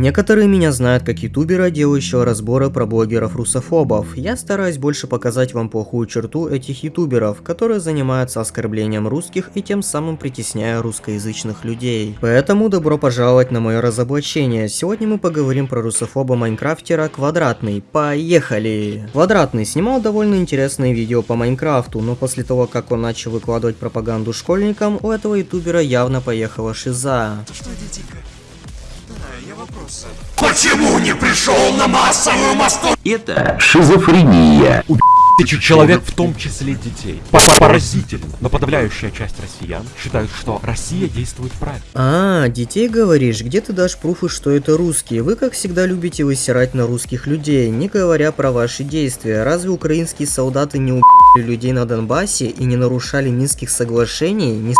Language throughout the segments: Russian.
Некоторые меня знают как ютубера, делающего разборы про блогеров-русофобов. Я стараюсь больше показать вам плохую черту этих ютуберов, которые занимаются оскорблением русских и тем самым притесняя русскоязычных людей. Поэтому добро пожаловать на мое разоблачение. Сегодня мы поговорим про русофоба Майнкрафтера Квадратный. Поехали! Квадратный снимал довольно интересные видео по Майнкрафту, но после того, как он начал выкладывать пропаганду школьникам, у этого ютубера явно поехала шиза. Что дитика? Да, я вопрос задал. Почему не пришел на массовую Москву? Это шизофрения. Тысячи человек, в том числе детей. Поразительно, но подавляющая часть россиян считают, что Россия действует правильно. А, детей говоришь, где ты дашь пруфы, что это русские? Вы, как всегда, любите высирать на русских людей, не говоря про ваши действия. Разве украинские солдаты не убили людей на Донбассе и не нарушали Минских соглашений, не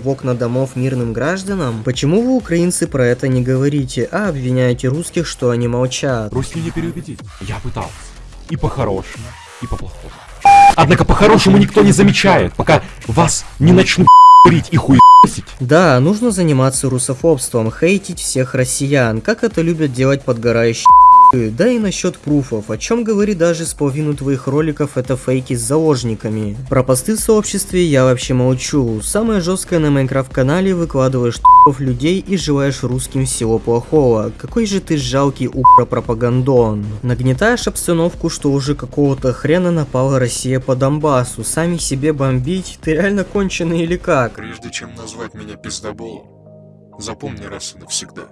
в окна домов мирным гражданам? Почему вы, украинцы, про это не говорите, а обвиняете русских, что они молчат? Русские не переубедить. Я пытался. И по-хорошему, и по-плохому. Однако по-хорошему никто не замечает, пока вас не начнут курить и хуесить. Да, нужно заниматься русофобством, хейтить всех россиян, как это любят делать подгорающие да и насчет пруфов, о чем говорит даже с половину твоих роликов это фейки с заложниками. Про посты в сообществе я вообще молчу. Самое жесткое на Майнкрафт канале выкладываешь т***ов людей и желаешь русским всего плохого. Какой же ты жалкий упро пропагандон. Нагнетаешь обстановку, что уже какого-то хрена напала Россия по Донбассу. Сами себе бомбить, ты реально конченый или как? Прежде чем назвать меня пиздоболом, запомни раз и навсегда,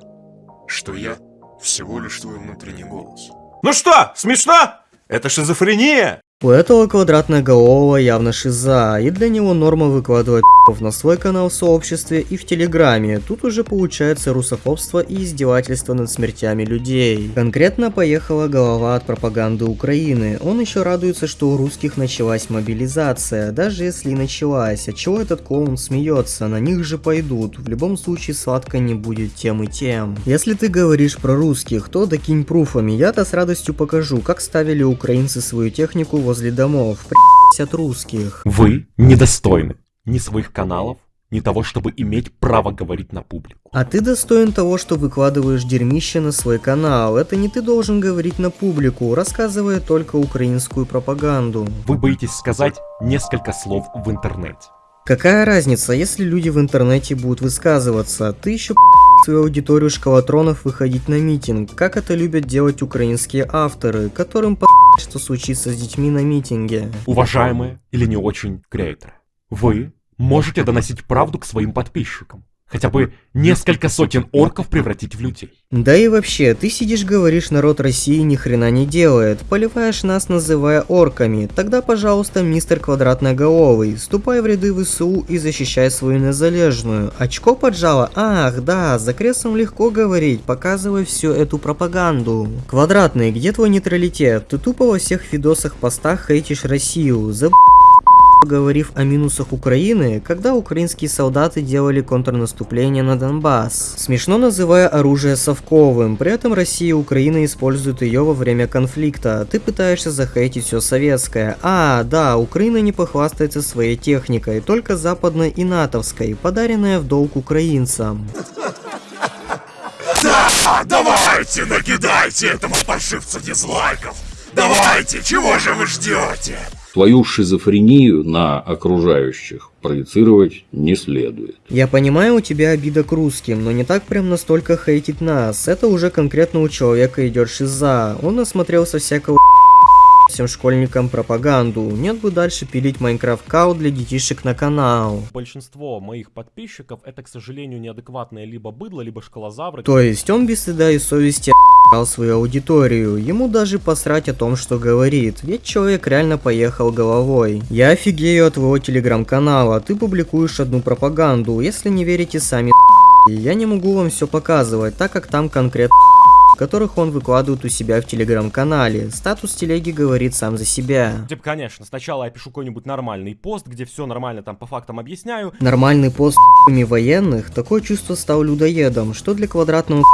что я всего лишь твой внутренний голос. Ну что, смешно? Это шизофрения? У этого квадратноголового явно шиза, и для него норма выкладывать на свой канал в сообществе и в Телеграме. Тут уже получается русофобство и издевательство над смертями людей. Конкретно поехала голова от пропаганды Украины. Он еще радуется, что у русских началась мобилизация, даже если и началась. От чего этот клоун смеется? На них же пойдут. В любом случае сладко не будет тем и тем. Если ты говоришь про русских, то докинь пруфами. Я-то с радостью покажу, как ставили украинцы свою технику возле домов. При***сь от русских. Вы недостойны ни своих каналов, ни того, чтобы иметь право говорить на публику. А ты достоин того, что выкладываешь дерьмище на свой канал. Это не ты должен говорить на публику, рассказывая только украинскую пропаганду. Вы боитесь сказать несколько слов в интернете. Какая разница, если люди в интернете будут высказываться? Ты еще свою аудиторию шкалатронов выходить на митинг, как это любят делать украинские авторы, которым по что случится с детьми на митинге. Уважаемые или не очень креаторы, вы можете доносить правду к своим подписчикам. Хотя бы несколько сотен орков превратить в людей. Да и вообще, ты сидишь говоришь, народ России ни хрена не делает, поливаешь нас, называя орками. Тогда, пожалуйста, мистер Квадратноголовый, ступай в ряды ВСУ и защищай свою незалежную. Очко поджало? Ах, да, за кресом легко говорить, показывай всю эту пропаганду. Квадратный, где твой нейтралитет? Ты тупо во всех видосах постах хейтишь Россию. Заб поговорив о минусах Украины, когда украинские солдаты делали контрнаступление на Донбасс. Смешно называя оружие совковым, при этом Россия и Украина используют ее во время конфликта. Ты пытаешься захейтить все советское. А, да, Украина не похвастается своей техникой, только западной и натовской, подаренная в долг украинцам. Да, давайте, накидайте этому паршивцу дизлайков. Давайте, чего же вы ждете? Твою шизофрению на окружающих проецировать не следует. Я понимаю, у тебя обида к русским, но не так прям настолько хейтить нас. Это уже конкретно у человека идет шиза. Он насмотрелся всякого всем школьникам пропаганду. Нет бы дальше пилить Майнкрафт Кау для детишек на канал. Большинство моих подписчиков это, к сожалению, неадекватные либо быдло, либо школозавры. То есть он без стыда и совести свою аудиторию, ему даже посрать о том, что говорит, ведь человек реально поехал головой. Я офигею от твоего телеграм-канала, ты публикуешь одну пропаганду, если не верите сами я не могу вам все показывать, так как там конкретно которых он выкладывает у себя в телеграм-канале. Статус телеги говорит сам за себя. Типа, конечно, сначала я пишу какой-нибудь нормальный пост, где все нормально там по фактам объясняю. Нормальный пост военных, такое чувство стал людоедом, что для квадратного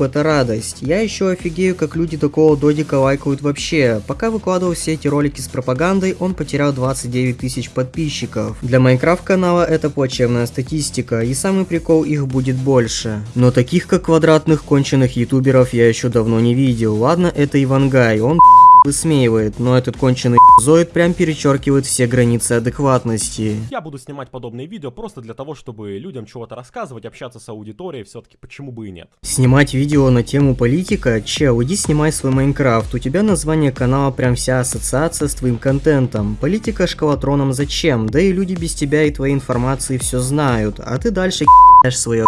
это радость. Я еще офигею, как люди такого додика лайкают вообще. Пока выкладывал все эти ролики с пропагандой, он потерял 29 тысяч подписчиков. Для Майнкрафт канала это плачевная статистика, и самый прикол их будет больше. Но таких как квадратных конченых ютуберов я еще давно не видел. Ладно, это Ивангай, он высмеивает, но этот конченый зоид прям перечеркивает все границы адекватности. Я буду снимать подобные видео просто для того, чтобы людям чего-то рассказывать, общаться с аудиторией, все-таки почему бы и нет. Снимать видео на тему политика? Чел, иди снимай свой Майнкрафт, у тебя название канала прям вся ассоциация с твоим контентом. Политика шкалатроном зачем? Да и люди без тебя и твоей информации все знают, а ты дальше свое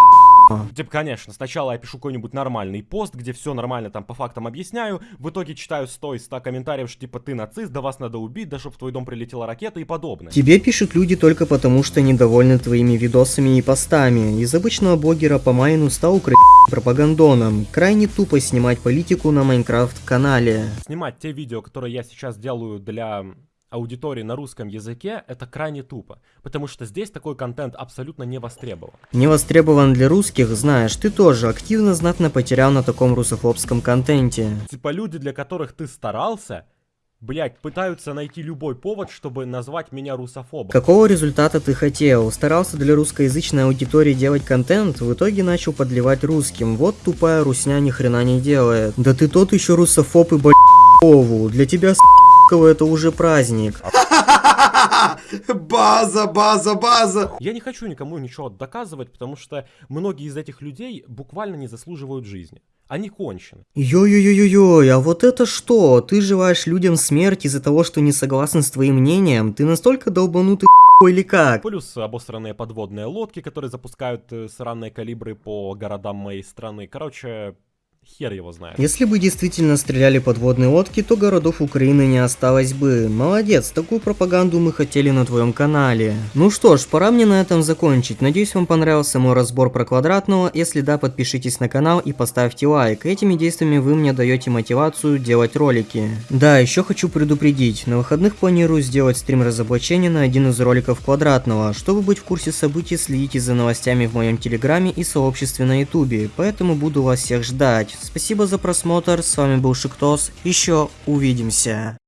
Типа, конечно, сначала я пишу какой-нибудь нормальный пост, где все нормально там по фактам объясняю, в итоге читаю 100 из 100 комментариев, что типа ты нацист, да вас надо убить, да чтоб в твой дом прилетела ракета и подобное. Тебе пишут люди только потому, что недовольны твоими видосами и постами. Из обычного блогера по майну стал украинским пропагандоном. Крайне тупо снимать политику на Майнкрафт канале. Снимать те видео, которые я сейчас делаю для аудитории на русском языке, это крайне тупо, потому что здесь такой контент абсолютно не востребован. Не востребован для русских, знаешь, ты тоже активно знатно потерял на таком русофобском контенте. Типа люди, для которых ты старался, Блять, пытаются найти любой повод, чтобы назвать меня русофобом. Какого результата ты хотел? Старался для русскоязычной аудитории делать контент, в итоге начал подливать русским. Вот тупая русня ни хрена не делает. Да ты тот еще русофоб и блядь, Для тебя с это уже праздник. База, база, база. Я не хочу никому ничего доказывать, потому что многие из этих людей буквально не заслуживают жизни. Они кончены. Йо-йо-йо-йо, а вот это что? Ты желаешь людям смерти из-за того, что не согласен с твоим мнением? Ты настолько долбанутый или как? Плюс обосранные подводные лодки, которые запускают э, сраные калибры по городам моей страны. Короче, Хер его знает. Если бы действительно стреляли подводные лодки, то городов Украины не осталось бы. Молодец, такую пропаганду мы хотели на твоем канале. Ну что ж, пора мне на этом закончить. Надеюсь, вам понравился мой разбор про квадратного. Если да, подпишитесь на канал и поставьте лайк. Этими действиями вы мне даете мотивацию делать ролики. Да, еще хочу предупредить. На выходных планирую сделать стрим разоблачения на один из роликов квадратного. Чтобы быть в курсе событий, следите за новостями в моем телеграме и сообществе на ютубе. Поэтому буду вас всех ждать. Спасибо за просмотр, с вами был Шиктос, еще увидимся.